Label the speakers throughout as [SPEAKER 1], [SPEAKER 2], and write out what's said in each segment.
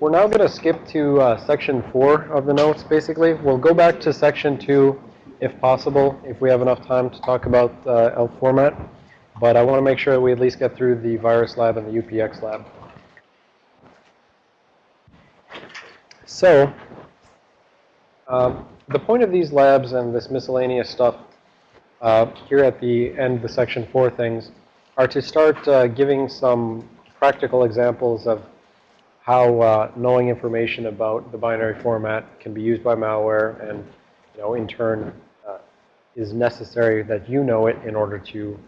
[SPEAKER 1] We're now going to skip to uh, section 4 of the notes, basically. We'll go back to section 2 if possible, if we have enough time to talk about uh, ELF format. But I want to make sure that we at least get through the virus lab and the UPX lab. So, um, the point of these labs and this miscellaneous stuff uh, here at the end of the section 4 things are to start uh, giving some practical examples of how uh, knowing information about the binary format can be used by malware and, you know, in turn uh, is necessary that you know it in order to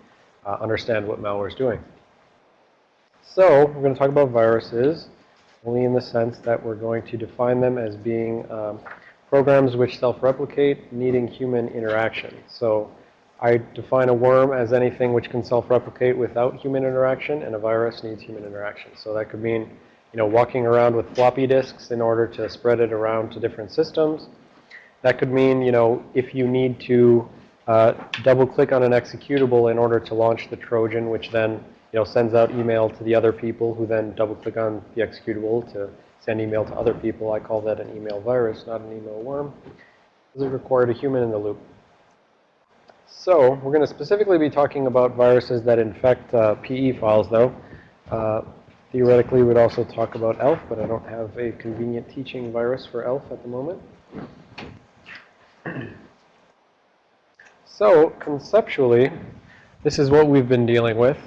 [SPEAKER 1] uh, understand what malware is doing. So we're going to talk about viruses only in the sense that we're going to define them as being um, programs which self-replicate needing human interaction. So I define a worm as anything which can self-replicate without human interaction, and a virus needs human interaction. So that could mean, you know, walking around with floppy disks in order to spread it around to different systems. That could mean, you know, if you need to uh, double-click on an executable in order to launch the Trojan, which then, you know, sends out email to the other people who then double-click on the executable to send email to other people. I call that an email virus, not an email worm. This required a human in the loop. So we're going to specifically be talking about viruses that infect uh, PE files, though. Uh, theoretically, we'd also talk about ELF, but I don't have a convenient teaching virus for ELF at the moment. So conceptually, this is what we've been dealing with.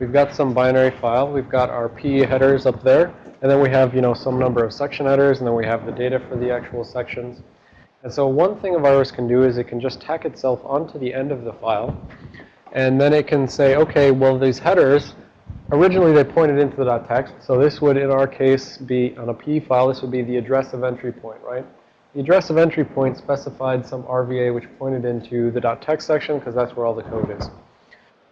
[SPEAKER 1] We've got some binary file. We've got our PE headers up there. And then we have, you know, some number of section headers. And then we have the data for the actual sections. And so one thing a virus can do is it can just tack itself onto the end of the file. And then it can say, okay, well, these headers, originally they pointed into the .text. So this would, in our case, be on a PE file, this would be the address of entry point, right? The address of entry point specified some RVA which pointed into the .text section because that's where all the code is.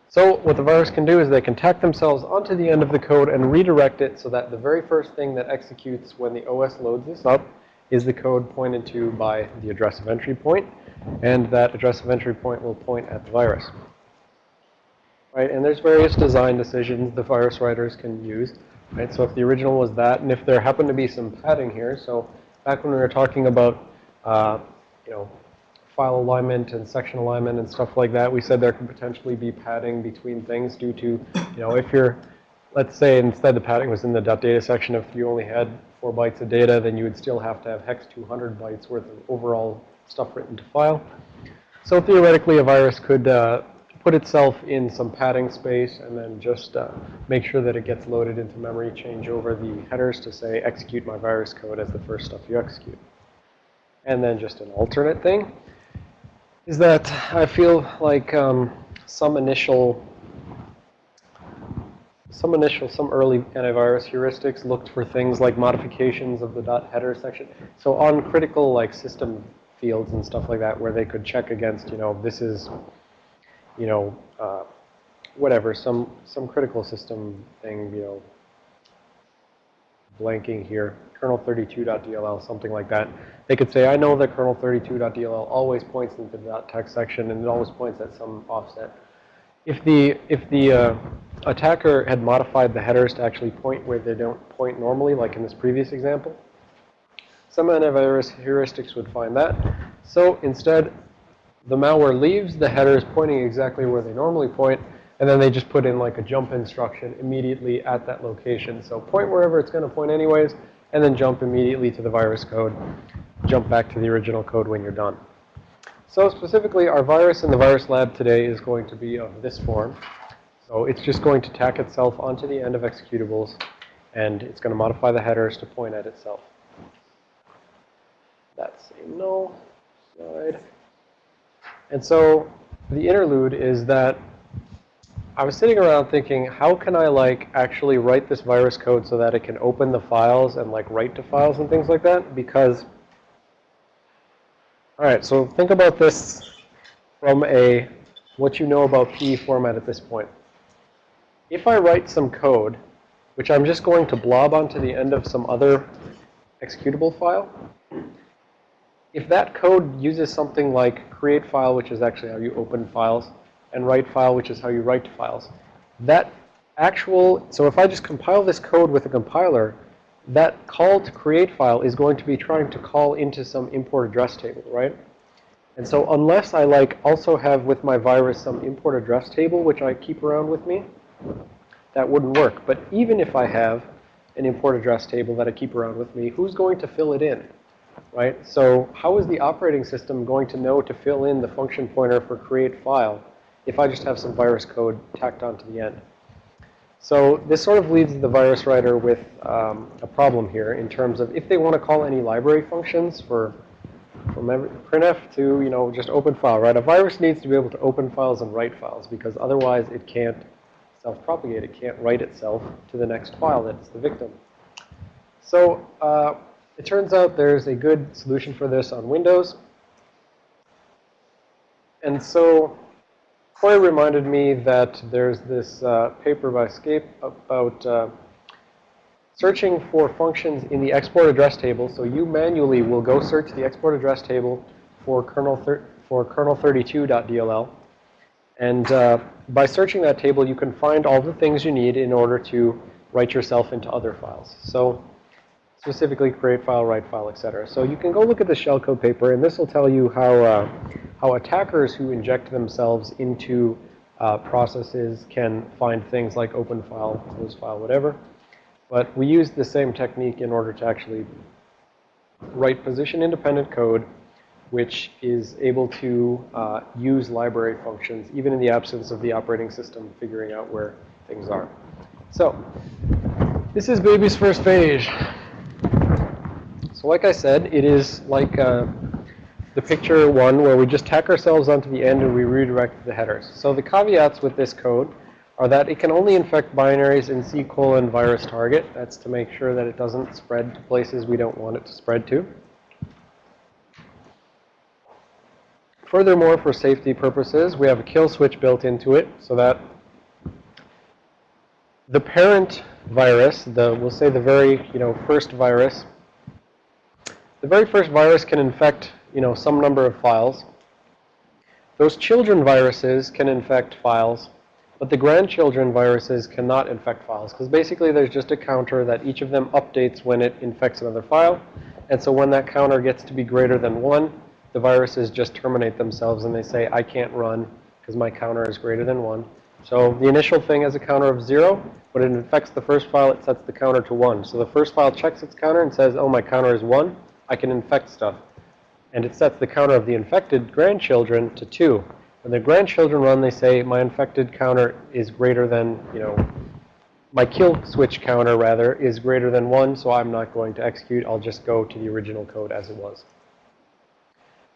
[SPEAKER 1] So what the virus can do is they can tack themselves onto the end of the code and redirect it so that the very first thing that executes when the OS loads this up is the code pointed to by the address of entry point, and that address of entry point will point at the virus. Right, and there's various design decisions the virus writers can use. Right, so if the original was that, and if there happened to be some padding here, so back when we were talking about, uh, you know, file alignment and section alignment and stuff like that, we said there could potentially be padding between things due to, you know, if you're, let's say instead the padding was in the .data section, if you only had four bytes of data, then you would still have to have hex 200 bytes worth of overall stuff written to file. So theoretically, a virus could uh, put itself in some padding space and then just uh, make sure that it gets loaded into memory, change over the headers to say execute my virus code as the first stuff you execute. And then just an alternate thing is that I feel like um, some initial some initial, some early antivirus heuristics looked for things like modifications of the dot header section. So on critical like system fields and stuff like that where they could check against, you know, this is, you know, uh, whatever, some, some critical system thing, you know, blanking here, kernel32.dll, something like that. They could say, I know that kernel32.dll always points into the .text section and it always points at some offset. If the, if the uh, attacker had modified the headers to actually point where they don't point normally, like in this previous example, some antivirus heuristics would find that. So instead, the malware leaves the headers pointing exactly where they normally point, and then they just put in like a jump instruction immediately at that location. So point wherever it's going to point anyways, and then jump immediately to the virus code. Jump back to the original code when you're done. So specifically, our virus in the virus lab today is going to be of this form. So it's just going to tack itself onto the end of executables, and it's going to modify the headers to point at itself. That's a null slide. And so the interlude is that I was sitting around thinking, how can I like actually write this virus code so that it can open the files and like write to files and things like that? Because all right, so think about this from a what you know about PE format at this point. If I write some code, which I'm just going to blob onto the end of some other executable file, if that code uses something like create file, which is actually how you open files, and write file, which is how you write files, that actual, so if I just compile this code with a compiler, that call to create file is going to be trying to call into some import address table, right? And so unless I like also have with my virus some import address table, which I keep around with me, that wouldn't work. But even if I have an import address table that I keep around with me, who's going to fill it in? Right? So how is the operating system going to know to fill in the function pointer for create file if I just have some virus code tacked onto the end? So this sort of leaves the virus writer with um, a problem here in terms of if they want to call any library functions for from every, printf to, you know, just open file, right? A virus needs to be able to open files and write files because otherwise it can't self-propagate. It can't write itself to the next file that's the victim. So uh, it turns out there's a good solution for this on Windows. And so Coy reminded me that there's this uh, paper by Scape about uh, searching for functions in the export address table. So you manually will go search the export address table for kernel, for kernel32.dll. And uh, by searching that table, you can find all the things you need in order to write yourself into other files. So specifically create file, write file, etc. So you can go look at the shellcode paper, and this will tell you how, uh, how attackers who inject themselves into uh, processes can find things like open file, close file, whatever. But we use the same technique in order to actually write position-independent code which is able to uh, use library functions, even in the absence of the operating system figuring out where things are. So this is baby's first page. So like I said, it is like uh, the picture one where we just tack ourselves onto the end and we redirect the headers. So the caveats with this code are that it can only infect binaries in C colon virus target. That's to make sure that it doesn't spread to places we don't want it to spread to. Furthermore, for safety purposes, we have a kill switch built into it so that the parent virus, the we'll say the very, you know, first virus, the very first virus can infect, you know, some number of files. Those children viruses can infect files, but the grandchildren viruses cannot infect files because basically there's just a counter that each of them updates when it infects another file. And so when that counter gets to be greater than 1, the viruses just terminate themselves and they say, I can't run because my counter is greater than 1. So the initial thing has a counter of 0. When it infects the first file, it sets the counter to 1. So the first file checks its counter and says, oh, my counter is 1. I can infect stuff. And it sets the counter of the infected grandchildren to 2. When the grandchildren run, they say, my infected counter is greater than, you know, my kill switch counter, rather, is greater than 1, so I'm not going to execute. I'll just go to the original code as it was.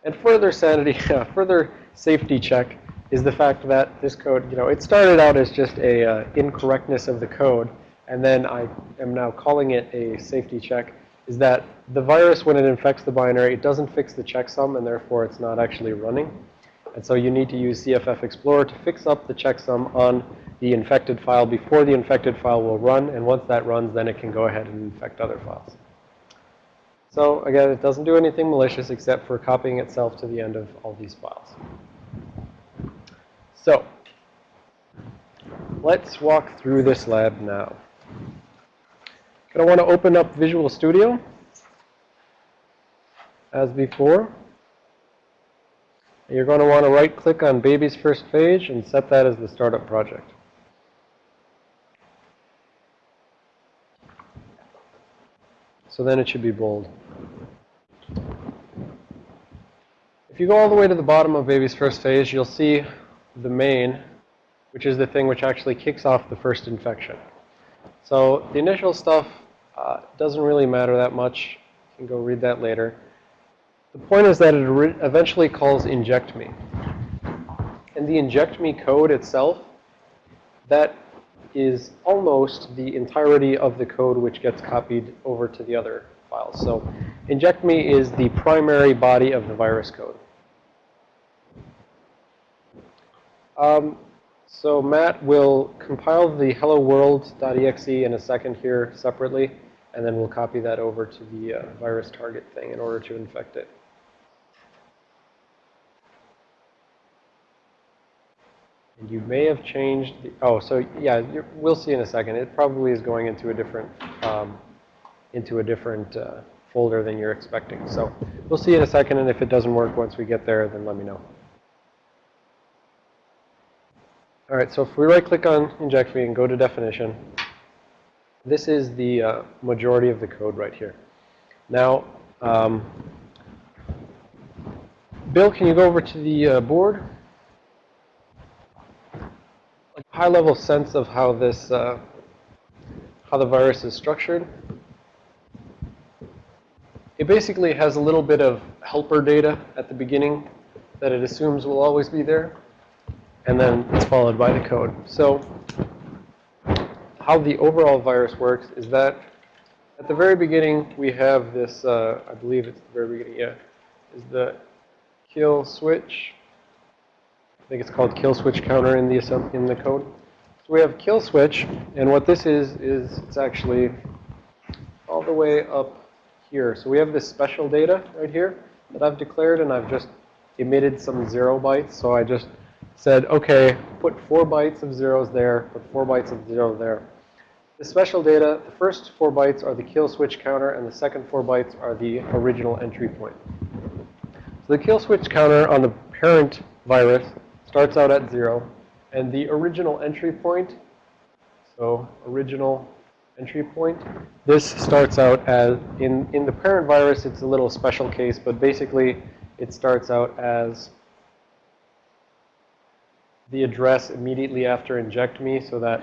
[SPEAKER 1] And further sanity, further safety check is the fact that this code, you know, it started out as just a uh, incorrectness of the code, and then I am now calling it a safety check, is that the virus, when it infects the binary, it doesn't fix the checksum, and therefore it's not actually running. And so you need to use CFF Explorer to fix up the checksum on the infected file before the infected file will run, and once that runs, then it can go ahead and infect other files. So again, it doesn't do anything malicious except for copying itself to the end of all these files. So let's walk through this lab now. Going to want to open up Visual Studio as before. You're going to want to right click on baby's first page and set that as the startup project. So then it should be bold. If you go all the way to the bottom of baby's first phase, you'll see the main, which is the thing which actually kicks off the first infection. So the initial stuff uh, doesn't really matter that much. You can go read that later. The point is that it eventually calls inject me. And the inject me code itself, that is almost the entirety of the code which gets copied over to the other files. So inject me is the primary body of the virus code. Um, so Matt will compile the hello world.exe in a second here separately, and then we'll copy that over to the uh, virus target thing in order to infect it. And you may have changed the, oh, so yeah, we'll see in a second. It probably is going into a different um, into a different uh, folder than you're expecting. So we'll see in a second, and if it doesn't work once we get there, then let me know. All right, so if we right-click on inject me and go to definition, this is the uh, majority of the code right here. Now, um, Bill, can you go over to the uh, board? High-level sense of how this, uh, how the virus is structured. It basically has a little bit of helper data at the beginning that it assumes will always be there, and then it's followed by the code. So how the overall virus works is that at the very beginning we have this, uh, I believe it's the very beginning, yeah, is the kill switch. I think it's called kill switch counter in the in the code. So we have kill switch, and what this is is it's actually all the way up here. So we have this special data right here that I've declared, and I've just emitted some zero bytes. So I just said, okay, put four bytes of zeros there, put four bytes of zero there. The special data, the first four bytes are the kill switch counter, and the second four bytes are the original entry point. So the kill switch counter on the parent virus starts out at zero, and the original entry point, so original entry point, this starts out as, in, in the parent virus, it's a little special case, but basically it starts out as the address immediately after inject me so that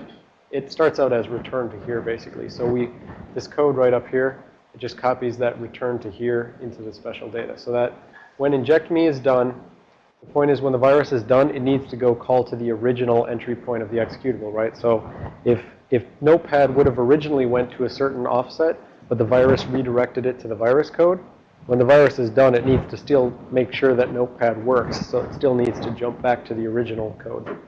[SPEAKER 1] it starts out as return to here basically. So we, this code right up here, it just copies that return to here into the special data. So that when inject me is done, the point is when the virus is done, it needs to go call to the original entry point of the executable, right? So if, if Notepad would have originally went to a certain offset, but the virus redirected it to the virus code, when the virus is done, it needs to still make sure that Notepad works. So it still needs to jump back to the original code.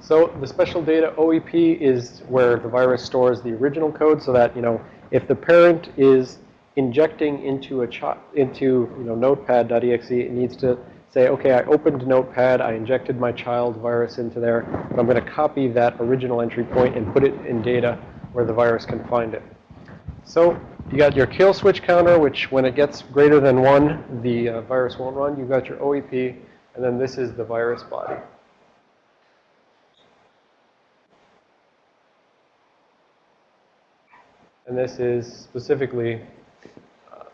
[SPEAKER 1] So the special data OEP is where the virus stores the original code so that, you know, if the parent is injecting into a into, you know, notepad.exe, it needs to say, okay, I opened Notepad, I injected my child virus into there, but I'm going to copy that original entry point and put it in data where the virus can find it. So you got your kill switch counter, which when it gets greater than one, the uh, virus won't run. You've got your OEP, and then this is the virus body. And this is specifically uh,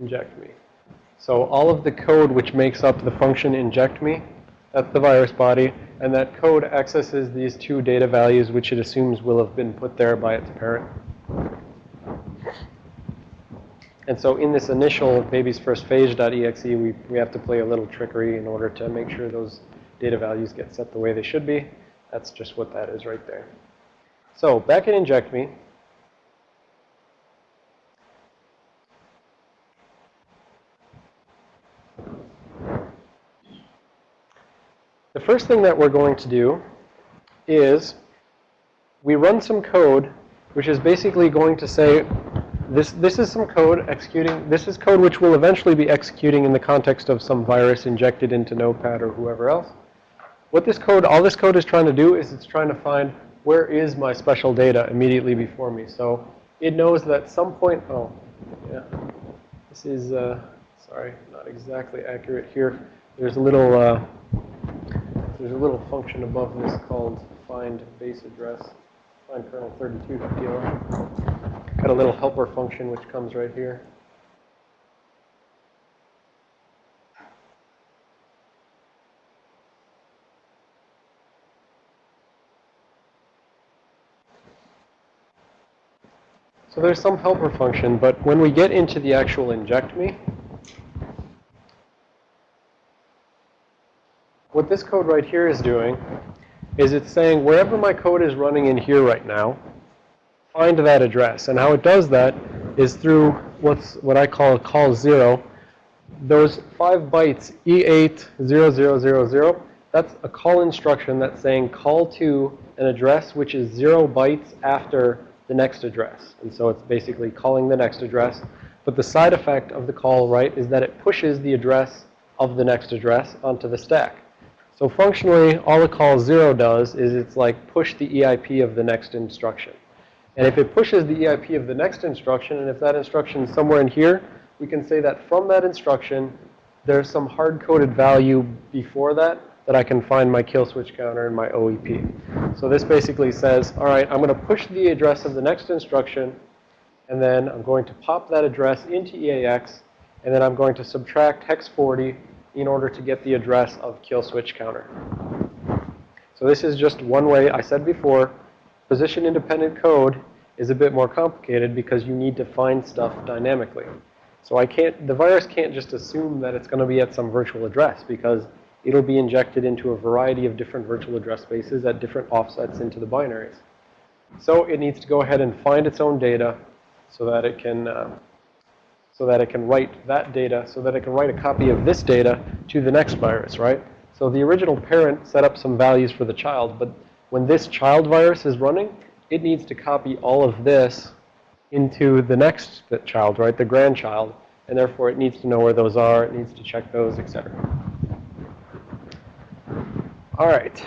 [SPEAKER 1] inject me. So all of the code which makes up the function inject me, that's the virus body. And that code accesses these two data values which it assumes will have been put there by its parent. And so in this initial baby's first phase.exe, we, we have to play a little trickery in order to make sure those data values get set the way they should be. That's just what that is right there. So back in inject me. The first thing that we're going to do is we run some code which is basically going to say this this is some code executing this is code which will eventually be executing in the context of some virus injected into Notepad or whoever else. What this code, all this code is trying to do is it's trying to find where is my special data immediately before me. So it knows that some point, oh, yeah, this is, uh, sorry, not exactly accurate here. There's a little, uh, there's a little function above this called find base address, find kernel 32.pl. Got a little helper function which comes right here. So there's some helper function, but when we get into the actual inject me, what this code right here is doing is it's saying wherever my code is running in here right now, find that address. And how it does that is through what's what I call a call zero. Those five bytes, E80000, that's a call instruction that's saying call to an address which is zero bytes after the next address. And so it's basically calling the next address. But the side effect of the call, right, is that it pushes the address of the next address onto the stack. So functionally, all a call 0 does is it's like push the EIP of the next instruction. And if it pushes the EIP of the next instruction, and if that instruction is somewhere in here, we can say that from that instruction, there's some hard-coded value before that that I can find my kill switch counter and my OEP. So this basically says, all right, I'm going to push the address of the next instruction, and then I'm going to pop that address into EAX, and then I'm going to subtract hex 40 in order to get the address of kill switch counter. So this is just one way, I said before, position independent code is a bit more complicated because you need to find stuff dynamically. So I can't, the virus can't just assume that it's going to be at some virtual address because it'll be injected into a variety of different virtual address spaces at different offsets into the binaries. So it needs to go ahead and find its own data so that it can uh, so that it can write that data, so that it can write a copy of this data to the next virus, right? So the original parent set up some values for the child, but when this child virus is running, it needs to copy all of this into the next child, right, the grandchild, and therefore it needs to know where those are, it needs to check those, etc. All right.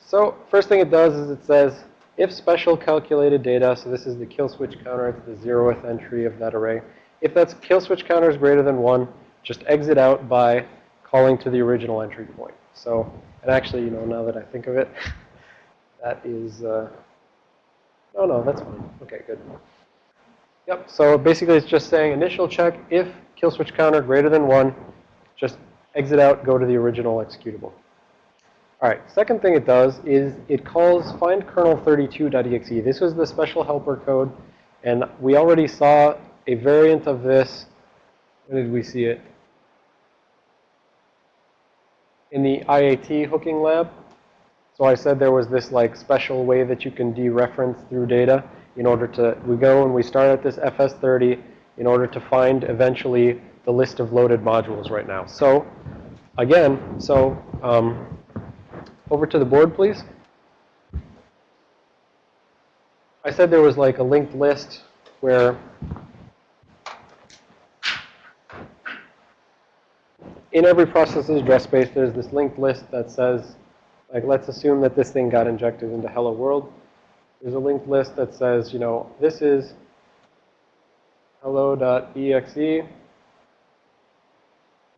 [SPEAKER 1] So first thing it does is it says, if special calculated data, so this is the kill switch counter, it's the zeroth entry of that array. If that kill switch counter is greater than 1, just exit out by calling to the original entry point. So, and actually, you know, now that I think of it, that is, uh, oh no, that's fine. Okay, good. Yep, so basically it's just saying initial check, if kill switch counter greater than 1, just exit out, go to the original executable. All right, second thing it does is it calls find kernel32.exe. This was the special helper code, and we already saw a variant of this. When did we see it? In the IAT hooking lab. So I said there was this like special way that you can dereference through data in order to, we go and we start at this FS30 in order to find eventually the list of loaded modules right now. So again, so um, over to the board, please. I said there was like a linked list where in every process's address space, there's this linked list that says, like, let's assume that this thing got injected into hello world. There's a linked list that says, you know, this is hello.exe. And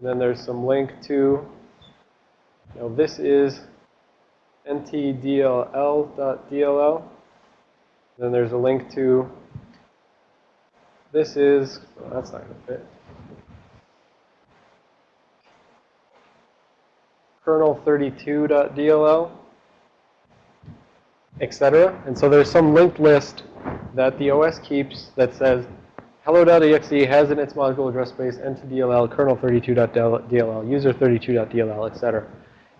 [SPEAKER 1] then there's some link to, you know, this is ntdll.dll. Then there's a link to, this is, well, that's not going to fit. kernel32.dll, etc. And so there's some linked list that the OS keeps that says hello.exe has in its module address space ntdll kernel32.dll, user32.dll, etc.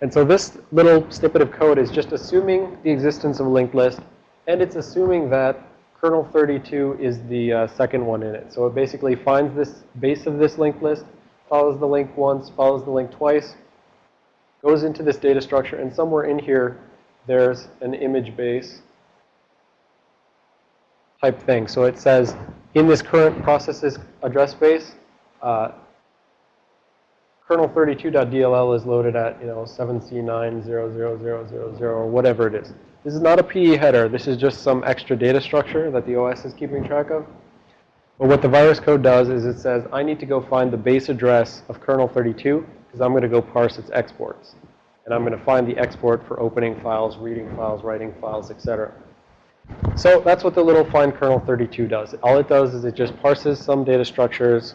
[SPEAKER 1] And so this little snippet of code is just assuming the existence of a linked list, and it's assuming that kernel32 is the uh, second one in it. So it basically finds this base of this linked list, follows the link once, follows the link twice, goes into this data structure, and somewhere in here, there's an image base type thing. So it says, in this current process's address space, uh, kernel32.dll is loaded at, you know, 7C9000000 or whatever it is. This is not a PE header. This is just some extra data structure that the OS is keeping track of. But what the virus code does is it says, I need to go find the base address of kernel32 because I'm going to go parse its exports. And I'm going to find the export for opening files, reading files, writing files, etc. So that's what the little find kernel32 does. All it does is it just parses some data structures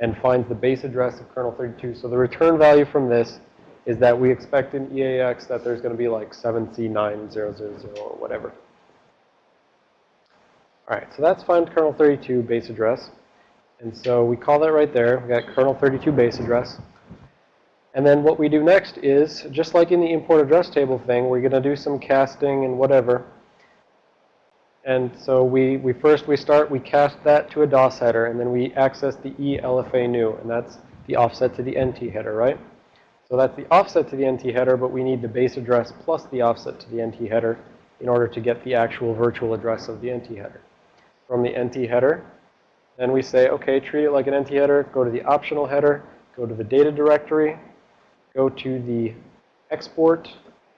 [SPEAKER 1] and finds the base address of kernel32. So the return value from this is that we expect in EAX that there's going to be like 7C9000 or whatever. All right, so that's find kernel32 base address. And so we call that right there. We got kernel32 base address. And then what we do next is, just like in the import address table thing, we're going to do some casting and whatever. And so we, we first, we start, we cast that to a DOS header, and then we access the ELFA new, and that's the offset to the NT header, right? So that's the offset to the NT header, but we need the base address plus the offset to the NT header in order to get the actual virtual address of the NT header. From the NT header, then we say, okay, treat it like an NT header, go to the optional header, go to the data directory, go to the export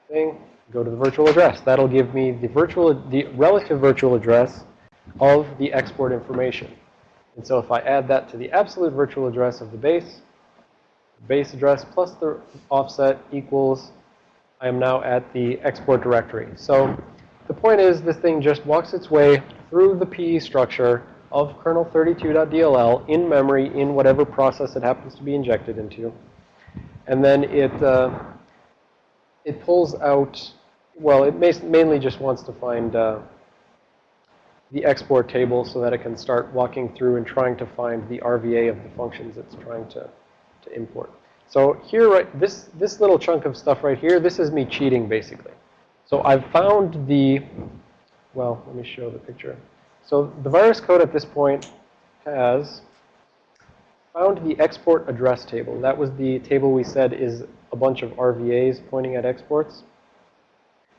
[SPEAKER 1] thing, go to the virtual address. That'll give me the virtual, the relative virtual address of the export information. And so if I add that to the absolute virtual address of the base, base address plus the offset equals, I am now at the export directory. So the point is this thing just walks its way through the PE structure of kernel 32.dll in memory in whatever process it happens to be injected into. And then it, uh, it pulls out, well, it mainly just wants to find uh, the export table so that it can start walking through and trying to find the RVA of the functions it's trying to, to import. So here, right, this, this little chunk of stuff right here, this is me cheating basically. So I've found the, well, let me show the picture. So the virus code at this point has found the export address table. That was the table we said is a bunch of RVAs pointing at exports.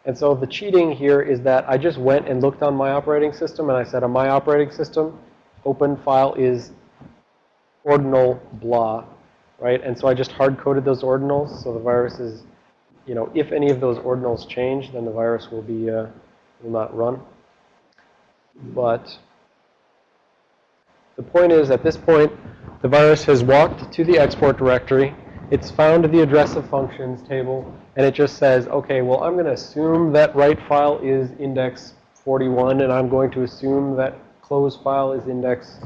[SPEAKER 1] And so the cheating here is that I just went and looked on my operating system and I said on my operating system, open file is ordinal blah, right? And so I just hard-coded those ordinals. So the virus is, you know, if any of those ordinals change, then the virus will be, uh, will not run. But the point is, at this point, the virus has walked to the export directory. It's found the address of functions table, and it just says, okay, well, I'm going to assume that write file is index 41, and I'm going to assume that close file is index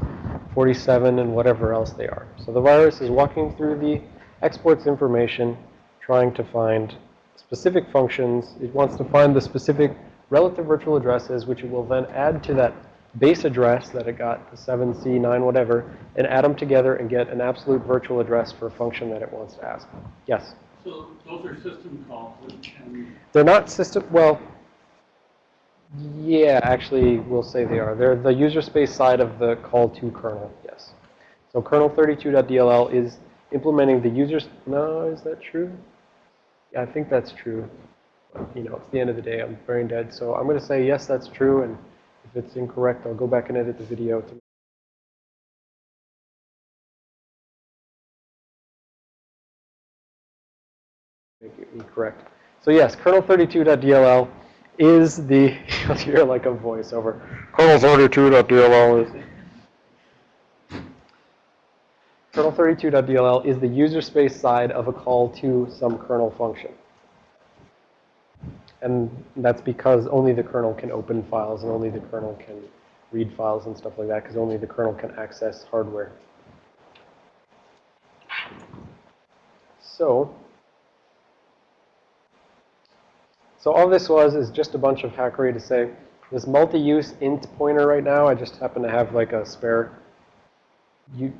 [SPEAKER 1] 47 and whatever else they are. So the virus is walking through the exports information, trying to find specific functions. It wants to find the specific relative virtual addresses, which it will then add to that base address that it got, the 7C, 9, whatever, and add them together and get an absolute virtual address for a function that it wants to ask. Yes?
[SPEAKER 2] So those are system calls.
[SPEAKER 1] They're not system, well, yeah, actually, we'll say they are. They're the user space side of the call to kernel, yes. So kernel 32.dll is implementing the user's, no, is that true? Yeah, I think that's true. You know, it's the end of the day. I'm brain dead. So I'm going to say, yes, that's true. And if it's incorrect, I'll go back and edit the video to make it incorrect. So yes, kernel32.dll is the, you'll hear like a voiceover. Kernel32.dll is, kernel32.dll is the user space side of a call to some kernel function. And that's because only the kernel can open files and only the kernel can read files and stuff like that because only the kernel can access hardware. So, so all this was is just a bunch of hackery to say, this multi-use int pointer right now, I just happen to have like a spare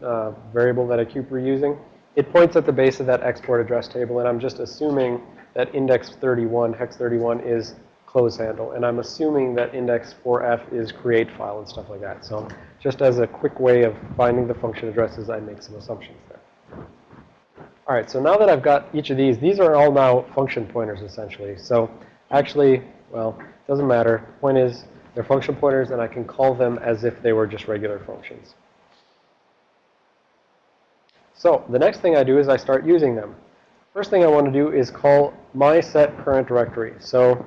[SPEAKER 1] uh, variable that I keep reusing. It points at the base of that export address table, and I'm just assuming that index 31, hex 31 is close handle. And I'm assuming that index 4f is create file and stuff like that. So just as a quick way of finding the function addresses, I make some assumptions there. All right, so now that I've got each of these, these are all now function pointers essentially. So actually, well, it doesn't matter. Point is, they're function pointers, and I can call them as if they were just regular functions. So the next thing I do is I start using them. First thing I want to do is call my set current directory. So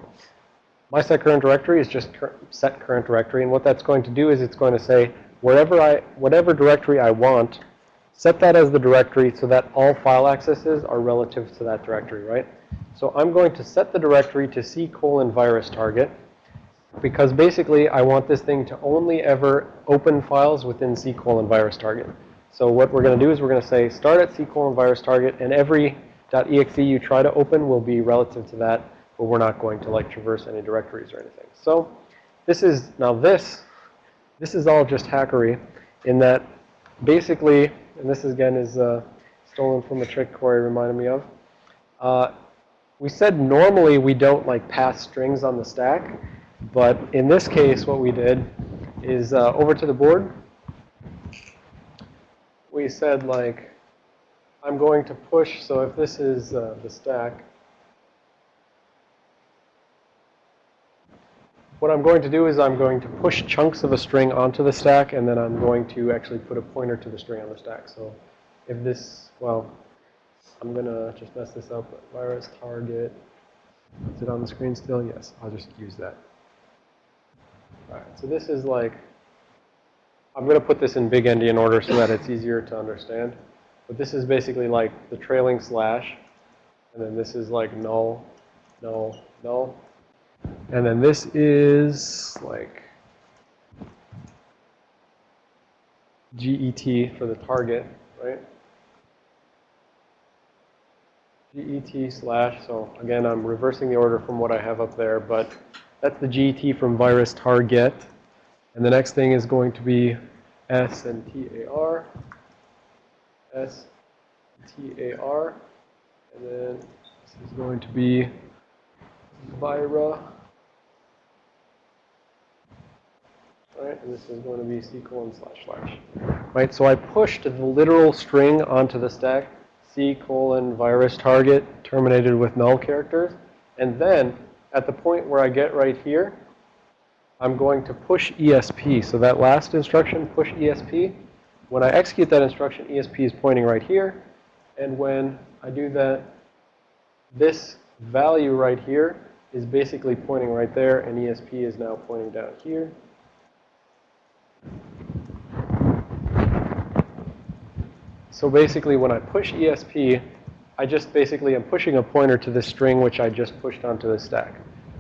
[SPEAKER 1] my set current directory is just set current directory. And what that's going to do is it's going to say wherever I, whatever directory I want, set that as the directory so that all file accesses are relative to that directory, right? So I'm going to set the directory to C colon virus target because basically I want this thing to only ever open files within C colon virus target. So what we're going to do is we're going to say start at C colon virus target and every .exe you try to open will be relative to that, but we're not going to like traverse any directories or anything. So this is, now this, this is all just hackery in that basically, and this again is uh, stolen from a trick Corey reminded me of. Uh, we said normally we don't like pass strings on the stack, but in this case what we did is uh, over to the board, we said like I'm going to push, so if this is uh, the stack, what I'm going to do is I'm going to push chunks of a string onto the stack, and then I'm going to actually put a pointer to the string on the stack. So if this, well, I'm gonna just mess this up. Virus target. Is it on the screen still? Yes, I'll just use that. All right, so this is like, I'm going to put this in big endian order so that it's easier to understand. But this is basically like the trailing slash. And then this is like null, null, null. And then this is like GET for the target, right? GET slash, so again, I'm reversing the order from what I have up there, but that's the GET from virus target. And the next thing is going to be S and TAR. S, TAR. And then this is going to be Vira. Right, and this is going to be C colon slash slash. Right, so I pushed the literal string onto the stack, C colon virus target terminated with null characters. And then at the point where I get right here, I'm going to push ESP. So that last instruction, push ESP, when I execute that instruction, ESP is pointing right here. And when I do that, this value right here is basically pointing right there, and ESP is now pointing down here. So basically, when I push ESP, I just basically am pushing a pointer to the string which I just pushed onto the stack.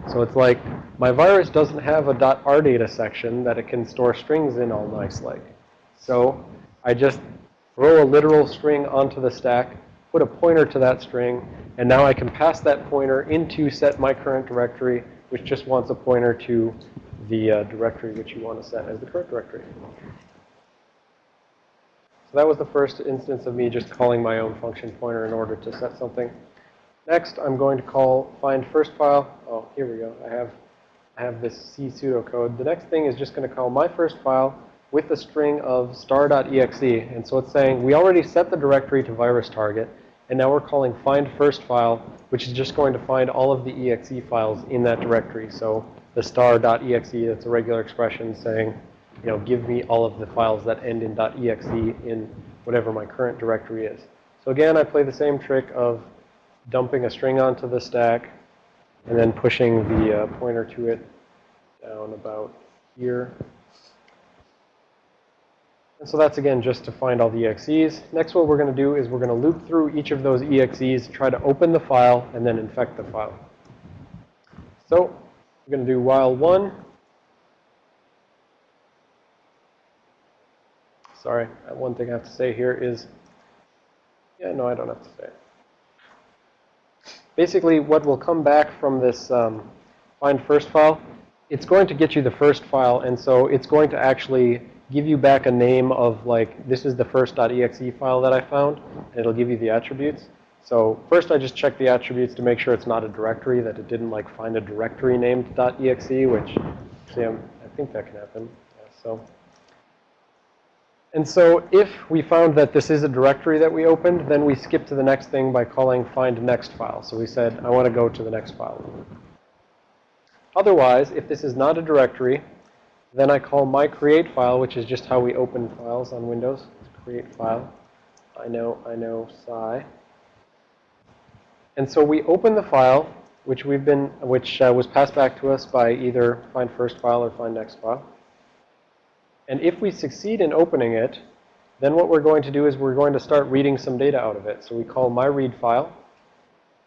[SPEAKER 1] So it's like my virus doesn't have a .rdata section that it can store strings in all nice like. So I just throw a literal string onto the stack, put a pointer to that string, and now I can pass that pointer into set my current directory, which just wants a pointer to the uh, directory which you want to set as the current directory. So that was the first instance of me just calling my own function pointer in order to set something. Next, I'm going to call find first file. Oh, here we go. I have, I have this C pseudocode. The next thing is just going to call my first file with a string of star.exe. And so it's saying we already set the directory to virus target. And now we're calling find first file, which is just going to find all of the exe files in that directory. So the star.exe, that's a regular expression saying, you know, give me all of the files that end in .exe in whatever my current directory is. So again, I play the same trick of dumping a string onto the stack and then pushing the uh, pointer to it down about here. And so that's, again, just to find all the exes. Next, what we're going to do is we're going to loop through each of those exes, try to open the file, and then infect the file. So we're going to do while 1 Sorry, one thing I have to say here is, yeah, no, I don't have to say it. Basically, what will come back from this um, find first file, it's going to get you the first file, and so it's going to actually give you back a name of like, this is the first.exe file that I found, and it'll give you the attributes. So first I just check the attributes to make sure it's not a directory, that it didn't like find a directory named .exe, which, see, I'm, I think that can happen. Yeah, so. And so if we found that this is a directory that we opened, then we skip to the next thing by calling find next file. So we said, I want to go to the next file. Otherwise, if this is not a directory, then I call my create file, which is just how we open files on Windows. Create file. I know, I know, psi. And so we open the file, which we've been, which uh, was passed back to us by either find first file or find next file. And if we succeed in opening it, then what we're going to do is we're going to start reading some data out of it. So we call my read file.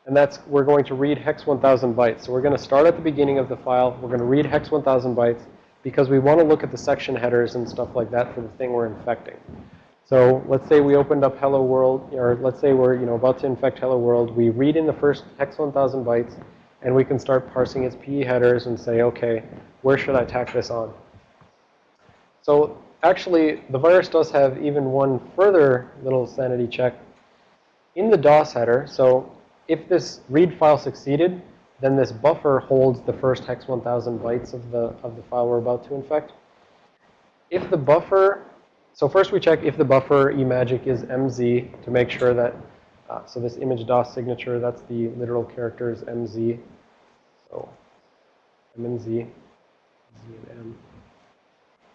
[SPEAKER 1] And that's, we're going to read hex 1000 bytes. So we're going to start at the beginning of the file. We're going to read hex 1000 bytes because we want to look at the section headers and stuff like that for the thing we're infecting. So let's say we opened up hello world, or let's say we're, you know, about to infect hello world. We read in the first hex 1000 bytes, and we can start parsing its PE headers and say, okay, where should I tack this on? So actually, the virus does have even one further little sanity check. In the DOS header, so if this read file succeeded, then this buffer holds the first hex 1000 bytes of the, of the file we're about to infect. If the buffer, so first we check if the buffer eMagic is MZ to make sure that, uh, so this image DOS signature, that's the literal characters MZ. So M and Z, Z and M.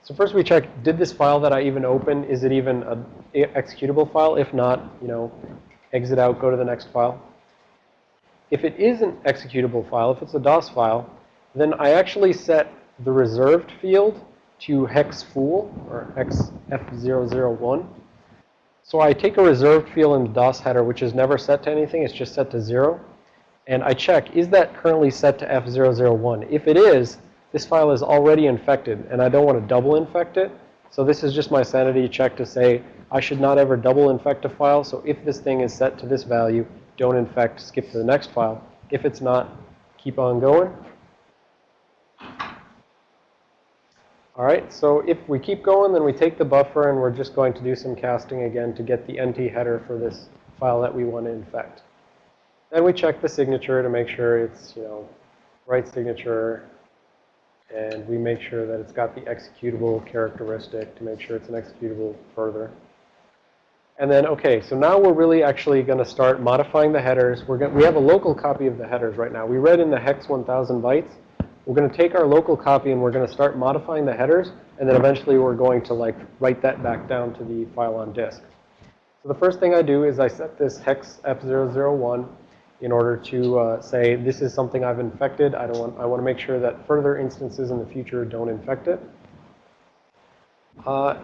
[SPEAKER 1] So first we check, did this file that I even opened, is it even an executable file? If not, you know, exit out, go to the next file. If it is an executable file, if it's a DOS file, then I actually set the reserved field to hex fool or hex F001. So I take a reserved field in the DOS header, which is never set to anything. It's just set to 0. And I check, is that currently set to F001? If it is, this file is already infected, and I don't want to double infect it. So this is just my sanity check to say I should not ever double infect a file. So if this thing is set to this value, don't infect, skip to the next file. If it's not, keep on going. All right, so if we keep going, then we take the buffer and we're just going to do some casting again to get the NT header for this file that we want to infect. Then we check the signature to make sure it's, you know, right signature. And we make sure that it's got the executable characteristic to make sure it's an executable further. And then, okay, so now we're really actually going to start modifying the headers. We're going we have a local copy of the headers right now. We read in the hex 1000 bytes. We're going to take our local copy and we're going to start modifying the headers. And then eventually we're going to like write that back down to the file on disk. So the first thing I do is I set this hex F001 in order to uh, say this is something I've infected. I don't want, I want to make sure that further instances in the future don't infect it. Uh,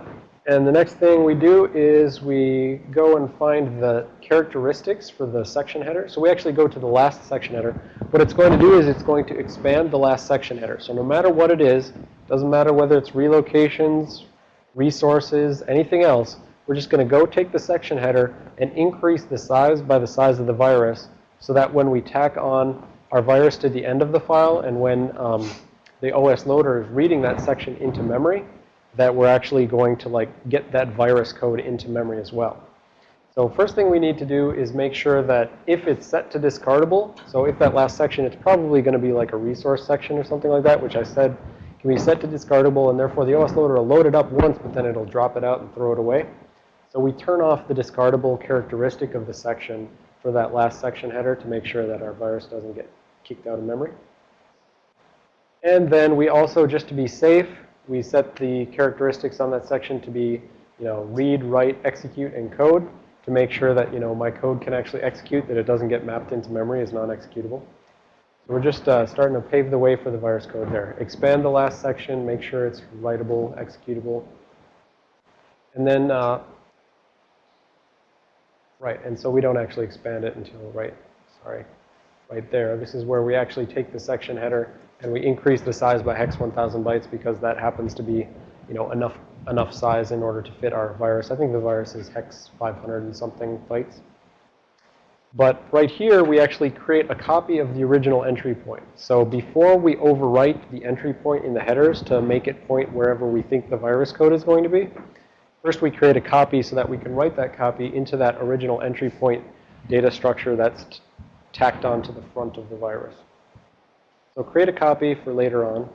[SPEAKER 1] and the next thing we do is we go and find the characteristics for the section header. So we actually go to the last section header. What it's going to do is it's going to expand the last section header. So no matter what it is, doesn't matter whether it's relocations, resources, anything else, we're just going to go take the section header and increase the size by the size of the virus so that when we tack on our virus to the end of the file and when um, the OS loader is reading that section into memory, that we're actually going to like get that virus code into memory as well. So first thing we need to do is make sure that if it's set to discardable, so if that last section, it's probably going to be like a resource section or something like that, which I said can be set to discardable, and therefore the OS loader will load it up once, but then it'll drop it out and throw it away. So we turn off the discardable characteristic of the section for that last section header to make sure that our virus doesn't get kicked out of memory. And then we also, just to be safe, we set the characteristics on that section to be, you know, read, write, execute, and code to make sure that, you know, my code can actually execute, that it doesn't get mapped into memory as non-executable. So we're just uh, starting to pave the way for the virus code there. Expand the last section, make sure it's writable, executable. And then, uh, right, and so we don't actually expand it until right, sorry, right there. This is where we actually take the section header and we increase the size by hex 1000 bytes because that happens to be, you know, enough enough size in order to fit our virus. I think the virus is hex 500 and something bytes. But right here, we actually create a copy of the original entry point. So before we overwrite the entry point in the headers to make it point wherever we think the virus code is going to be, first we create a copy so that we can write that copy into that original entry point data structure that's tacked onto the front of the virus. So create a copy for later on.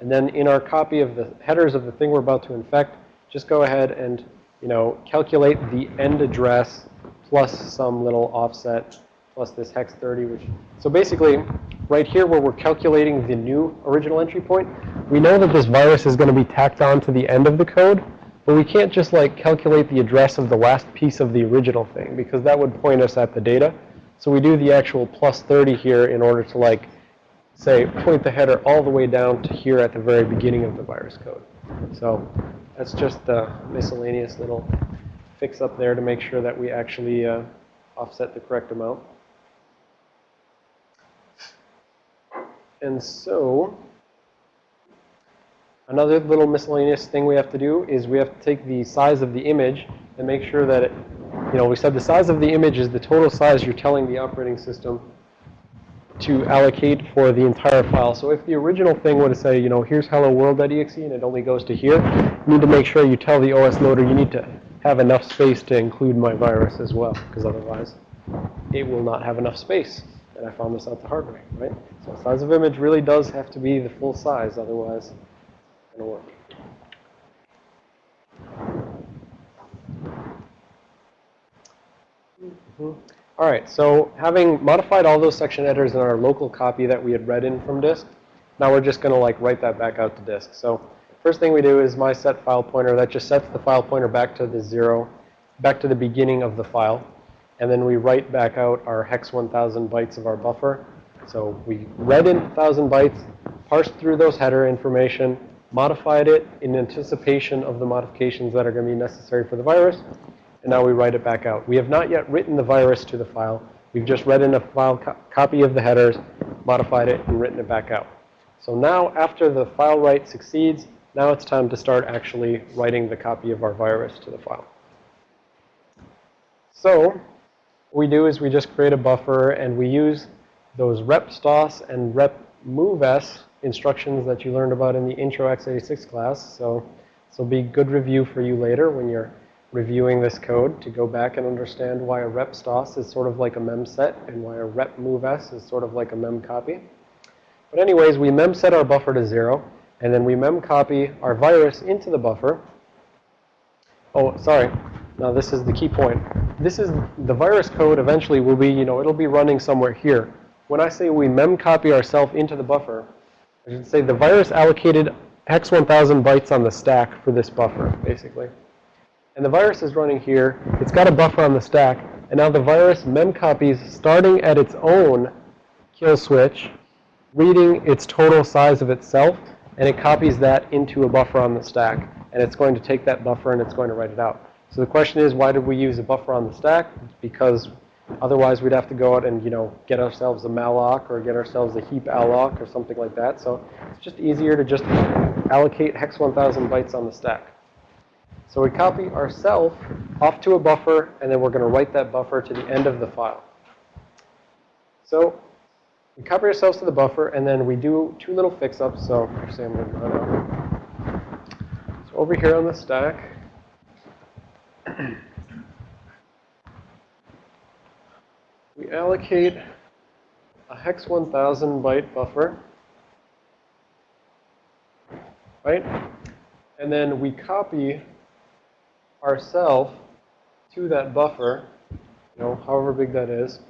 [SPEAKER 1] And then in our copy of the headers of the thing we're about to infect, just go ahead and, you know, calculate the end address plus some little offset plus this hex 30, which, so basically, right here where we're calculating the new original entry point, we know that this virus is going to be tacked on to the end of the code, but we can't just like calculate the address of the last piece of the original thing because that would point us at the data. So we do the actual plus 30 here in order to like say, point the header all the way down to here at the very beginning of the virus code. So that's just a miscellaneous little fix up there to make sure that we actually uh, offset the correct amount. And so another little miscellaneous thing we have to do is we have to take the size of the image and make sure that it, you know, we said the size of the image is the total size you're telling the operating system to allocate for the entire file. So if the original thing were to say, you know, here's hello world.exe and it only goes to here, you need to make sure you tell the OS loader you need to have enough space to include my virus as well, because otherwise it will not have enough space. And I found this out the hard way, right? So size of image really does have to be the full size, otherwise it's going to work. Mm -hmm. All right, so having modified all those section headers in our local copy that we had read in from disk, now we're just going to like write that back out to disk. So first thing we do is my set file pointer. That just sets the file pointer back to the zero, back to the beginning of the file. and then we write back out our hex 1000 bytes of our buffer. So we read in 1000 bytes, parsed through those header information, modified it in anticipation of the modifications that are going to be necessary for the virus, and now we write it back out. We have not yet written the virus to the file. We've just read in a file co copy of the headers, modified it, and written it back out. So now, after the file write succeeds, now it's time to start actually writing the copy of our virus to the file. So what we do is we just create a buffer, and we use those rep stos and rep moves instructions that you learned about in the intro x86 class. So this will be good review for you later when you're reviewing this code to go back and understand why a rep stos is sort of like a mem set and why a rep moves is sort of like a mem copy. But anyways, we mem set our buffer to zero, and then we mem copy our virus into the buffer. Oh, sorry. Now this is the key point. This is the virus code eventually will be, you know, it'll be running somewhere here. When I say we mem copy ourselves into the buffer, I should say the virus allocated hex 1000 bytes on the stack for this buffer, basically. And the virus is running here. It's got a buffer on the stack. And now the virus mem copies starting at its own kill switch, reading its total size of itself, and it copies that into a buffer on the stack. And it's going to take that buffer and it's going to write it out. So the question is, why did we use a buffer on the stack? Because otherwise we'd have to go out and, you know, get ourselves a malloc or get ourselves a heap alloc or something like that. So it's just easier to just allocate hex 1000 bytes on the stack. So we copy ourself off to a buffer, and then we're going to write that buffer to the end of the file. So we copy ourselves to the buffer, and then we do two little fix-ups. So actually, I'm going to run out. So over here on the stack, we allocate a hex 1000 byte buffer, right? And then we copy ourself to that buffer, you know, however big that is,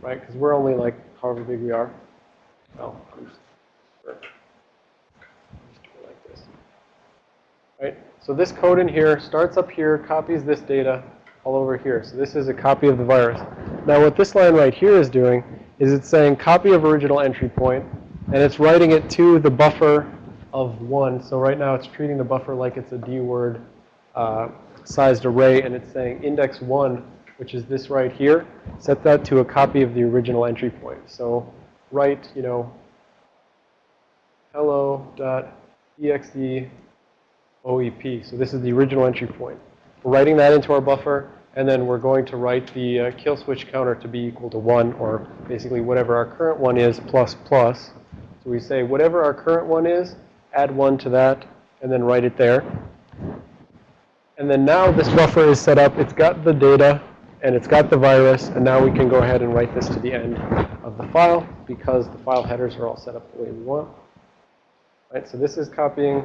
[SPEAKER 1] right? Because we're only like however big we are. No, I'm just, just do it like this, right? So this code in here starts up here, copies this data all over here. So this is a copy of the virus. Now what this line right here is doing is it's saying copy of original entry point, and it's writing it to the buffer of 1. So right now it's treating the buffer like it's a D-word uh, sized array, and it's saying index 1, which is this right here, set that to a copy of the original entry point. So write, you know, hello.exe OEP. So this is the original entry point. We're writing that into our buffer, and then we're going to write the uh, kill switch counter to be equal to 1, or basically whatever our current one is plus plus. So we say whatever our current one is, add 1 to that, and then write it there. And then now this buffer is set up. It's got the data, and it's got the virus, and now we can go ahead and write this to the end of the file because the file headers are all set up the way we want. Right, so this is copying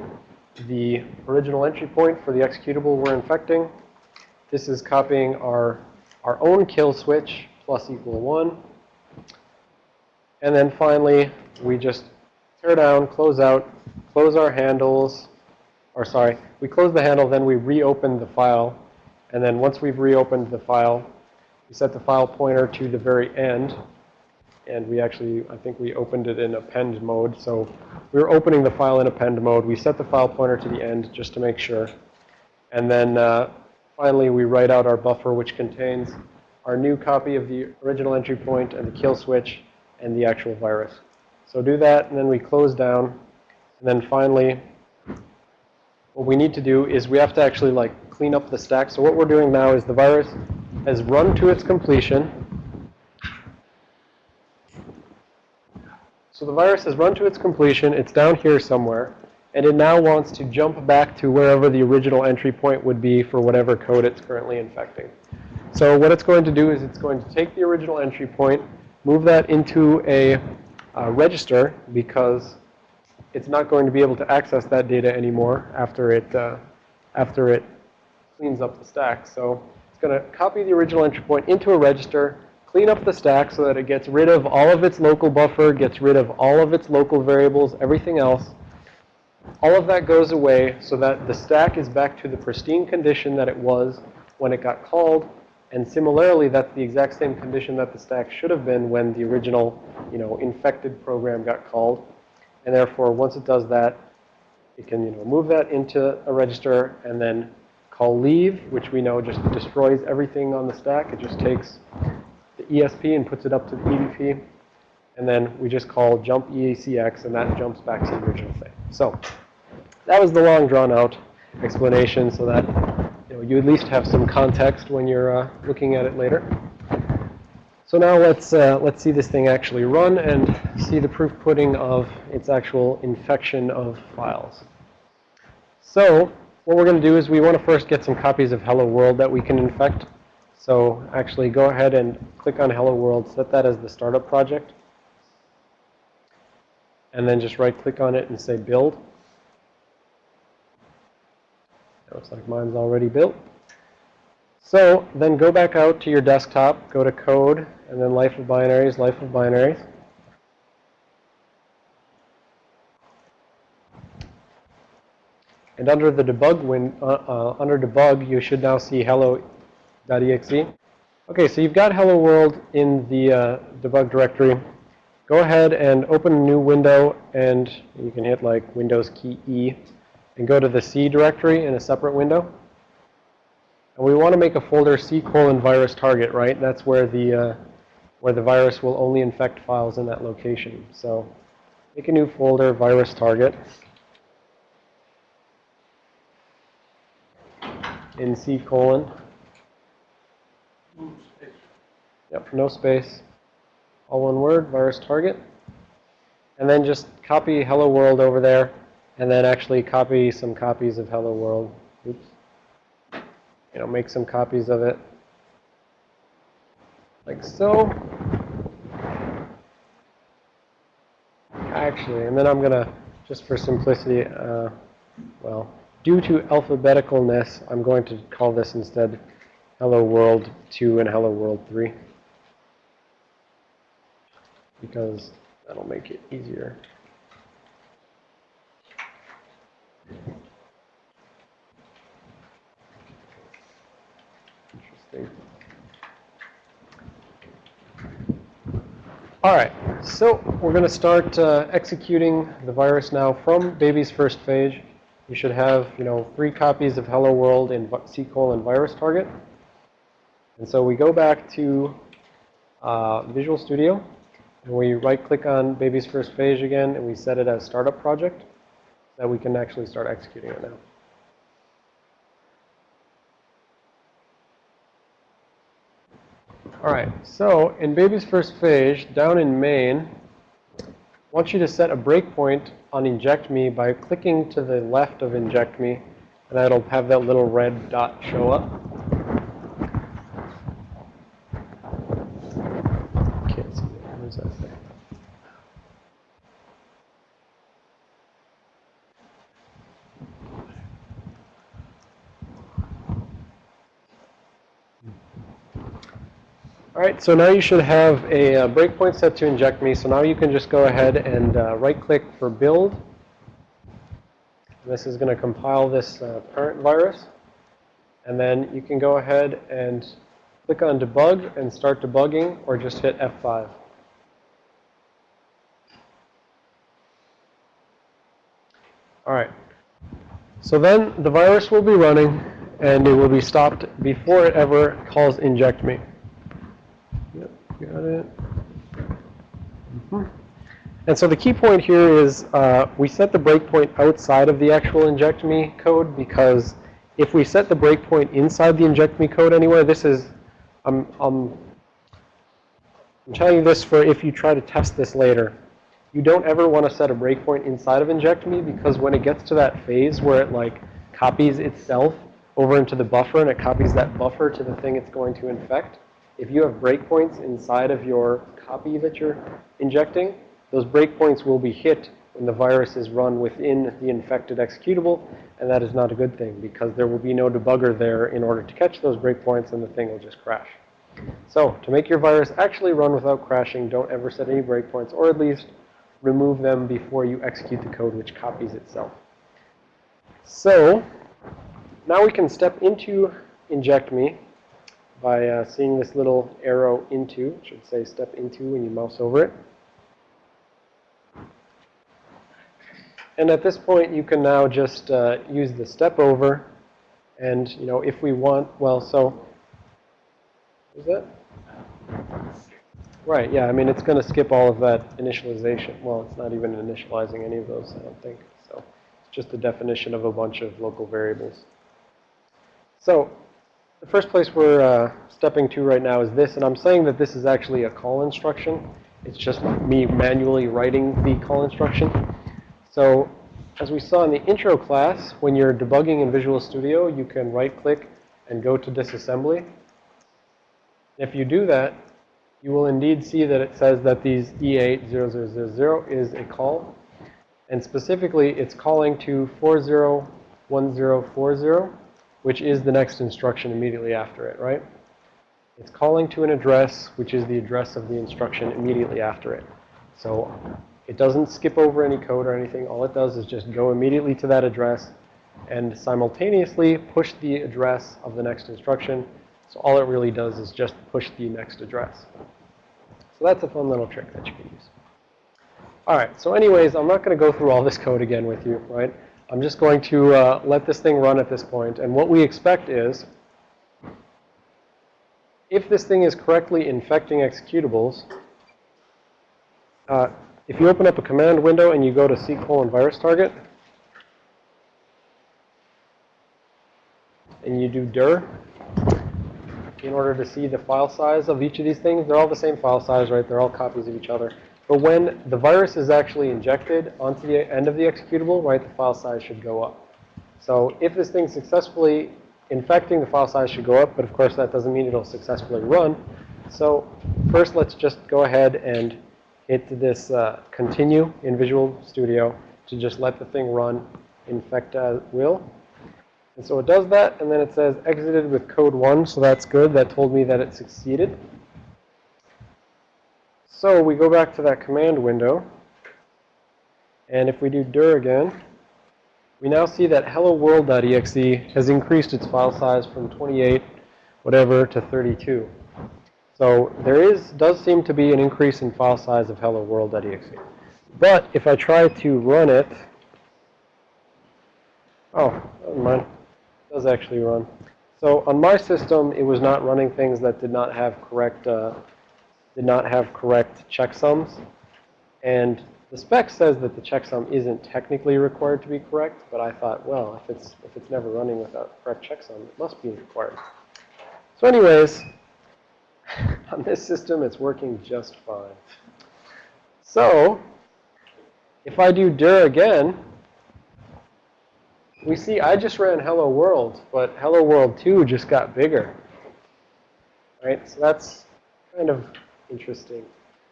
[SPEAKER 1] the original entry point for the executable we're infecting. This is copying our, our own kill switch plus equal 1. And then finally, we just tear down, close out, close our handles, or sorry, we close the handle, then we reopen the file. And then once we've reopened the file, we set the file pointer to the very end. And we actually, I think we opened it in append mode. So we were opening the file in append mode. We set the file pointer to the end just to make sure. And then uh, finally, we write out our buffer, which contains our new copy of the original entry point and the kill switch and the actual virus. So do that, and then we close down. And then finally, what we need to do is we have to actually like clean up the stack. So what we're doing now is the virus has run to its completion. So the virus has run to its completion. It's down here somewhere. And it now wants to jump back to wherever the original entry point would be for whatever code it's currently infecting. So what it's going to do is it's going to take the original entry point, move that into a uh, register because it's not going to be able to access that data anymore after it, uh, after it cleans up the stack. So it's going to copy the original entry point into a register, clean up the stack so that it gets rid of all of its local buffer, gets rid of all of its local variables, everything else. All of that goes away so that the stack is back to the pristine condition that it was when it got called. And similarly, that's the exact same condition that the stack should have been when the original, you know, infected program got called. And therefore, once it does that, it can, you know, move that into a register and then call leave, which we know just destroys everything on the stack. It just takes the ESP and puts it up to the EDP. And then we just call jump EACX, and that jumps back to the original thing. So that was the long drawn out explanation so that you, know, you at least have some context when you're uh, looking at it later. So now let's, uh, let's see this thing actually run and see the proof pudding of its actual infection of files. So what we're going to do is we want to first get some copies of Hello World that we can infect. So actually go ahead and click on Hello World, set that as the startup project. And then just right click on it and say build. It Looks like mine's already built. So then go back out to your desktop, go to code, and then life of binaries, life of binaries. And under the debug win, uh, uh, under debug, you should now see hello.exe. Okay, so you've got hello world in the uh, debug directory. Go ahead and open a new window, and you can hit like Windows key E and go to the C directory in a separate window. And we want to make a folder C colon virus target, right? That's where the uh, where the virus will only infect files in that location. So make a new folder, virus target, in C colon. Yep, no space. All one word, virus target. And then just copy hello world over there and then actually copy some copies of Hello World. Oops. You know, make some copies of it. Like so. Actually, and then I'm going to, just for simplicity, uh, well, due to alphabeticalness, I'm going to call this instead Hello World 2 and Hello World 3. Because that'll make it easier. Interesting. All right, so we're going to start uh, executing the virus now from baby's first phase. You should have, you know, three copies of Hello World in C colon virus target. And so we go back to uh, Visual Studio, and we right-click on baby's first phase again, and we set it as startup project so that we can actually start executing it now. All right, so in baby's first phase, down in main, I want you to set a breakpoint on inject me by clicking to the left of inject me, and that'll have that little red dot show up. Can't see it. Where's that thing? All right, so now you should have a uh, breakpoint set to inject me. So now you can just go ahead and uh, right-click for build. This is going to compile this uh, parent virus. And then you can go ahead and click on debug and start debugging or just hit F5. All right. So then the virus will be running and it will be stopped before it ever calls inject me. It. Mm -hmm. And so the key point here is uh, we set the breakpoint outside of the actual inject me code because if we set the breakpoint inside the inject me code anywhere, this is, I'm, I'm, I'm telling you this for if you try to test this later. You don't ever want to set a breakpoint inside of inject me because when it gets to that phase where it like copies itself over into the buffer and it copies that buffer to the thing it's going to infect, if you have breakpoints inside of your copy that you're injecting, those breakpoints will be hit when the virus is run within the infected executable, and that is not a good thing because there will be no debugger there in order to catch those breakpoints and the thing will just crash. So to make your virus actually run without crashing, don't ever set any breakpoints, or at least remove them before you execute the code which copies itself. So now we can step into inject me by uh, seeing this little arrow into, it should say step into when you mouse over it. And at this point, you can now just uh, use the step over. And, you know, if we want, well, so, is that? Right, yeah, I mean, it's going to skip all of that initialization. Well, it's not even initializing any of those, I don't think. So it's just the definition of a bunch of local variables. So the first place we're uh, stepping to right now is this, and I'm saying that this is actually a call instruction. It's just me manually writing the call instruction. So as we saw in the intro class, when you're debugging in Visual Studio, you can right-click and go to disassembly. If you do that, you will indeed see that it says that these E80000 is a call. And specifically, it's calling to 401040, which is the next instruction immediately after it, right? It's calling to an address, which is the address of the instruction immediately after it. So it doesn't skip over any code or anything. All it does is just go immediately to that address and simultaneously push the address of the next instruction. So all it really does is just push the next address. So that's a fun little trick that you can use. All right, so anyways, I'm not going to go through all this code again with you, right? I'm just going to uh, let this thing run at this point. And what we expect is, if this thing is correctly infecting executables, uh, if you open up a command window and you go to C colon virus target, and you do dir, in order to see the file size of each of these things, they're all the same file size, right? They're all copies of each other. But when the virus is actually injected onto the end of the executable, right, the file size should go up. So if this thing's successfully infecting, the file size should go up. But of course, that doesn't mean it'll successfully run. So first, let's just go ahead and hit this uh, continue in Visual Studio to just let the thing run infect as will. And so it does that, and then it says exited with code 1, so that's good. That told me that it succeeded. So we go back to that command window. And if we do dir again, we now see that hello world.exe has increased its file size from 28 whatever to 32. So there is, does seem to be an increase in file size of hello world.exe. But if I try to run it, oh. It does actually run. So on my system, it was not running things that did not have correct, uh, did not have correct checksums. And the spec says that the checksum isn't technically required to be correct, but I thought, well, if it's, if it's never running without correct checksum, it must be required. So anyways, on this system, it's working just fine. So if I do dir again, we see I just ran hello world, but hello world 2 just got bigger. Right? So that's kind of interesting.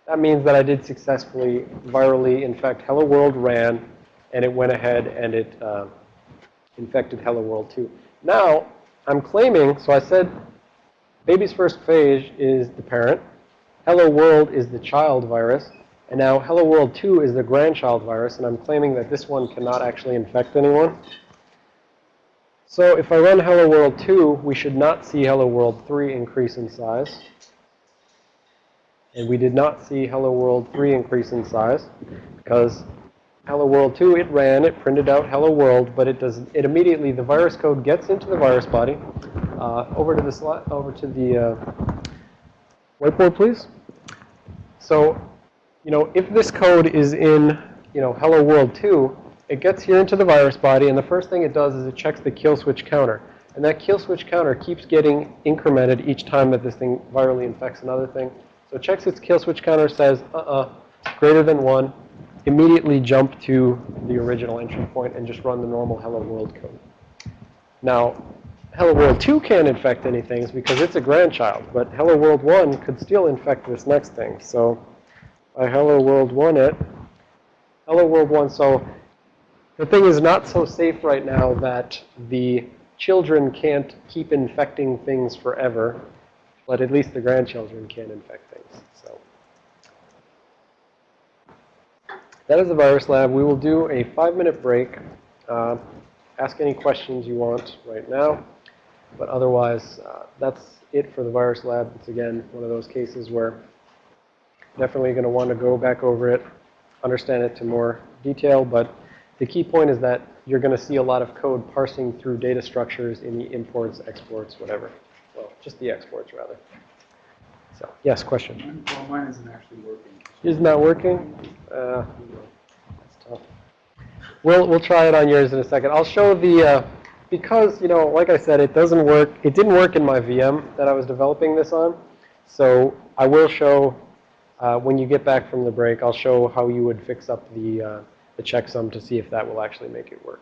[SPEAKER 1] That means that I did successfully virally infect hello world ran, and it went ahead and it uh, infected hello world 2. Now, I'm claiming, so I said baby's first phage is the parent. Hello world is the child virus. And now hello world 2 is the grandchild virus. And I'm claiming that this one cannot actually infect anyone. So if I run hello world 2, we should not see hello world 3 increase in size. And we did not see hello world 3 increase in size because hello world 2, it ran, it printed out hello world, but it does it immediately the virus code gets into the virus body. Uh, over to the slide, over to the uh, whiteboard, please. So, you know, if this code is in, you know, hello world 2, it gets here into the virus body, and the first thing it does is it checks the kill switch counter. And that kill switch counter keeps getting incremented each time that this thing virally infects another thing. So it checks its kill switch counter, says, uh-uh, greater than 1, immediately jump to the original entry point and just run the normal hello world code. Now, hello world 2 can't infect anything because it's a grandchild, but hello world 1 could still infect this next thing. So I hello world 1 it, hello world 1, so the thing is not so safe right now that the children can't keep infecting things forever, but at least the grandchildren can infect things. So that is the virus lab. We will do a five-minute break. Uh, ask any questions you want right now. But otherwise, uh, that's it for the virus lab. It's again, one of those cases where definitely going to want to go back over it, understand it to more detail. But the key point is that you're going to see a lot of code parsing through data structures in the imports, exports, whatever. Just the exports, rather. So, yes, question.
[SPEAKER 2] Well, mine isn't actually working.
[SPEAKER 1] Is not that working? Uh, that's tough. We'll, we'll try it on yours in a second. I'll show the, uh, because, you know, like I said, it doesn't work, it didn't work in my VM that I was developing this on. So I will show, uh, when you get back from the break, I'll show how you would fix up the, uh, the checksum to see if that will actually make it work.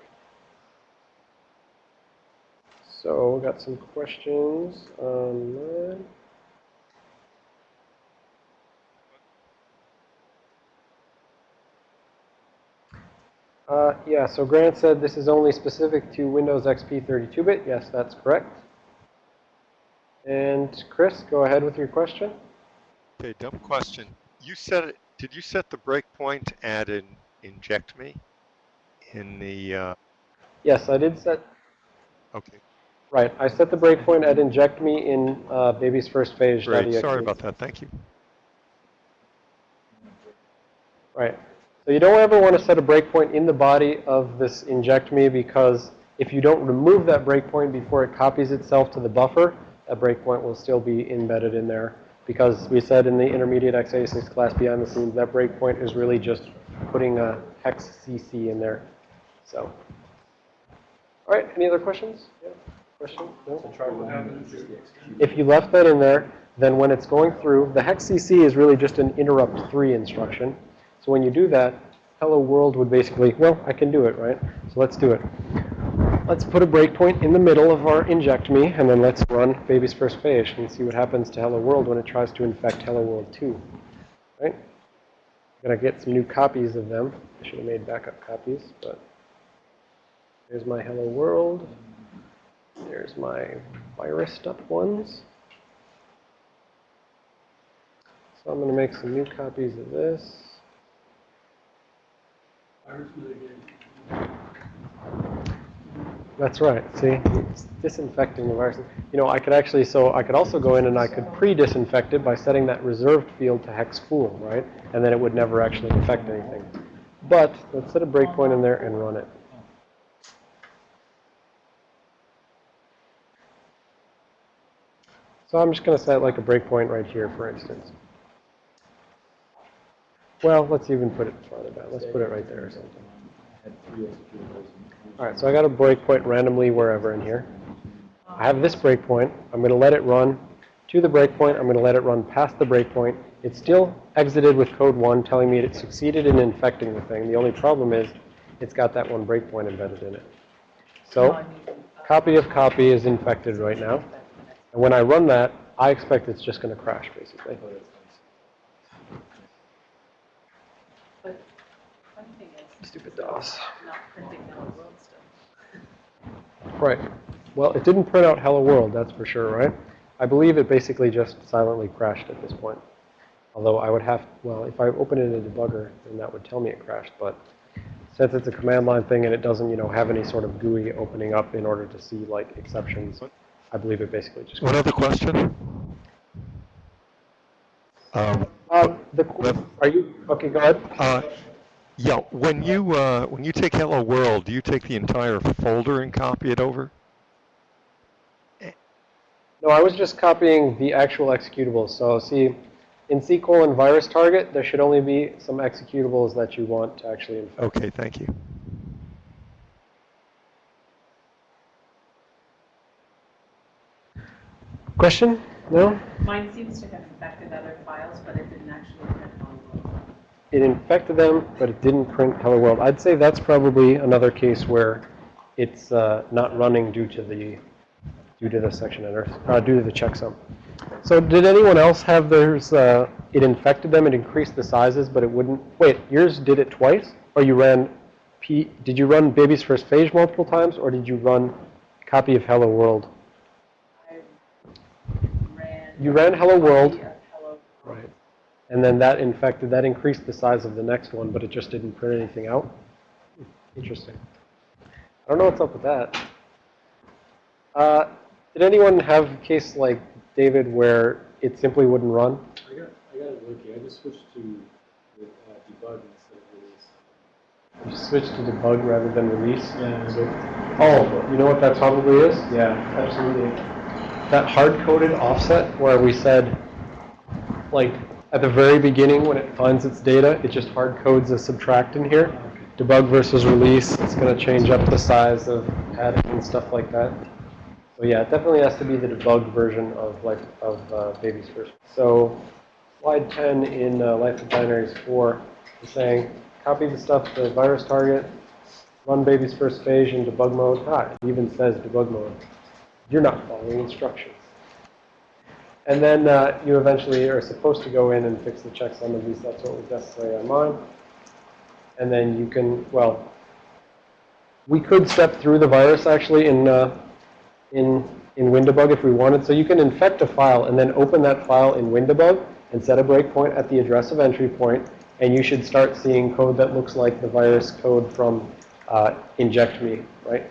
[SPEAKER 1] So, we got some questions on that. Uh, yeah, so Grant said this is only specific to Windows XP 32-bit. Yes, that's correct. And Chris, go ahead with your question.
[SPEAKER 3] Okay, dumb question. You set it, did you set the breakpoint at an inject me in the, uh,
[SPEAKER 1] Yes, I did set,
[SPEAKER 3] okay,
[SPEAKER 1] right, I set the breakpoint at inject me in uh, baby's first phase.
[SPEAKER 3] great. Sorry about that. Thank you.
[SPEAKER 1] Right. So you don't ever want to set a breakpoint in the body of this inject me because if you don't remove that breakpoint before it copies itself to the buffer, that breakpoint will still be embedded in there. Because we said in the intermediate x86 class behind the scenes, that breakpoint is really just putting a hex CC in there. So, all right, any other questions? Yeah,
[SPEAKER 2] If
[SPEAKER 1] you left that in there, then when it's going through, the hex CC is really just an interrupt 3 instruction. So when you do that, hello world would basically, well, I can do it, right? So let's do it. Let's put a breakpoint in the middle of our inject me, and then let's run baby's first phase and see what happens to hello world when it tries to infect hello world 2. Right? I'm going to get some new copies of them. I should have made backup copies, but there's my hello world. There's my virused up ones. So I'm going to make some new copies of this. That's right. See, it's disinfecting the virus. You know, I could actually, so I could also go in and I could pre-disinfect it by setting that reserved field to hex full, right? And then it would never actually infect anything. But let's set a breakpoint in there and run it. So I'm just going to set like a breakpoint right here, for instance. Well, let's even put it farther down. Let's put it right there or something. All right, so I got a breakpoint randomly wherever in here. I have this breakpoint. I'm going to let it run to the breakpoint. I'm going to let it run past the breakpoint. It still exited with code 1 telling me it succeeded in infecting the thing. The only problem is it's got that one breakpoint embedded in it. So copy of copy is infected right now. And when I run that, I expect it's just going to crash, basically.
[SPEAKER 4] Oh, but printing is
[SPEAKER 1] Stupid DOS.
[SPEAKER 4] not printing hello world stuff.
[SPEAKER 1] Right. Well, it didn't print out hello world, that's for sure, right? I believe it basically just silently crashed at this point. Although I would have, well, if I open it in a debugger, then that would tell me it crashed. But since it's a command line thing and it doesn't, you know, have any sort of GUI opening up in order to see, like, exceptions, I believe it basically just
[SPEAKER 3] One other question? Um,
[SPEAKER 1] Um, the, are you, okay, go ahead.
[SPEAKER 3] uh, yeah, when you, uh, when you take Hello World, do you take the entire folder and copy it over?
[SPEAKER 1] No, I was just copying the actual executables. So see, in SQL and virus target, there should only be some executables that you want to actually infect.
[SPEAKER 3] Okay, thank you.
[SPEAKER 1] Question? No?
[SPEAKER 4] Mine seems to have infected other files, but it didn't actually print hello world.
[SPEAKER 1] It infected them, but it didn't print hello world. I'd say that's probably another case where it's uh, not running due to the due to the section header, uh, due to the checksum. So did anyone else have theirs? Uh, it infected them. It increased the sizes, but it wouldn't. Wait, yours did it twice, or you ran P? Did you run baby's first phase multiple times, or did you run copy of hello world?
[SPEAKER 4] I ran.
[SPEAKER 1] You ran hello world.
[SPEAKER 4] copy of hello
[SPEAKER 1] Right. And then that infected, that increased the size of the next one, but it just didn't print anything out? Interesting. I don't know what's up with that. Uh, Did anyone have a case like David where it simply wouldn't run?
[SPEAKER 2] I got, I got it working, I just switched to uh, debug instead of release.
[SPEAKER 1] You switch to debug rather than release?
[SPEAKER 2] Yeah, so,
[SPEAKER 1] Oh, you know what that probably is?
[SPEAKER 2] yeah, absolutely.
[SPEAKER 1] That hard-coded offset where we said, like, at the very beginning when it finds its data, it just hard codes a subtract in here. Debug versus release, it's going to change up the size of adding and stuff like that. So yeah, it definitely has to be the debug version of like of uh, Baby's first. So slide 10 in uh, Life of Binaries 4 is saying, copy the stuff to the virus target, run Baby's first phase in debug mode. Ah, it even says debug mode. You're not following instructions. And then uh, you eventually are supposed to go in and fix the checksum, at least that's what was necessary on mine. And then you can, well, we could step through the virus actually in, uh, in, in WinDbg if we wanted. So you can infect a file and then open that file in WinDbg and set a breakpoint at the address of entry point, and you should start seeing code that looks like the virus code from uh, inject me, right?